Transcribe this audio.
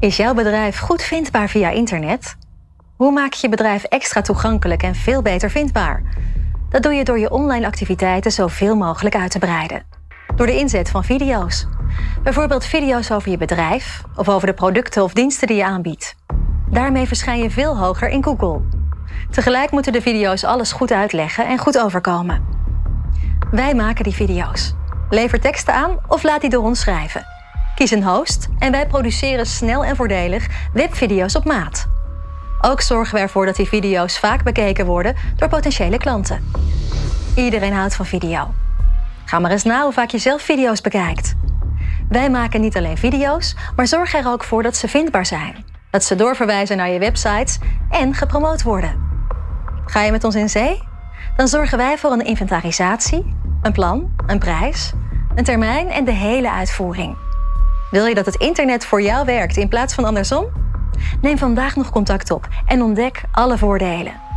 Is jouw bedrijf goed vindbaar via internet? Hoe maak je je bedrijf extra toegankelijk en veel beter vindbaar? Dat doe je door je online activiteiten zoveel mogelijk uit te breiden. Door de inzet van video's. Bijvoorbeeld video's over je bedrijf of over de producten of diensten die je aanbiedt. Daarmee verschijn je veel hoger in Google. Tegelijk moeten de video's alles goed uitleggen en goed overkomen. Wij maken die video's. Lever teksten aan of laat die door ons schrijven. Kies een host en wij produceren snel en voordelig webvideo's op maat. Ook zorgen we ervoor dat die video's vaak bekeken worden door potentiële klanten. Iedereen houdt van video. Ga maar eens na hoe vaak je zelf video's bekijkt. Wij maken niet alleen video's, maar zorgen er ook voor dat ze vindbaar zijn. Dat ze doorverwijzen naar je websites en gepromoot worden. Ga je met ons in zee? Dan zorgen wij voor een inventarisatie, een plan, een prijs, een termijn en de hele uitvoering. Wil je dat het internet voor jou werkt in plaats van andersom? Neem vandaag nog contact op en ontdek alle voordelen.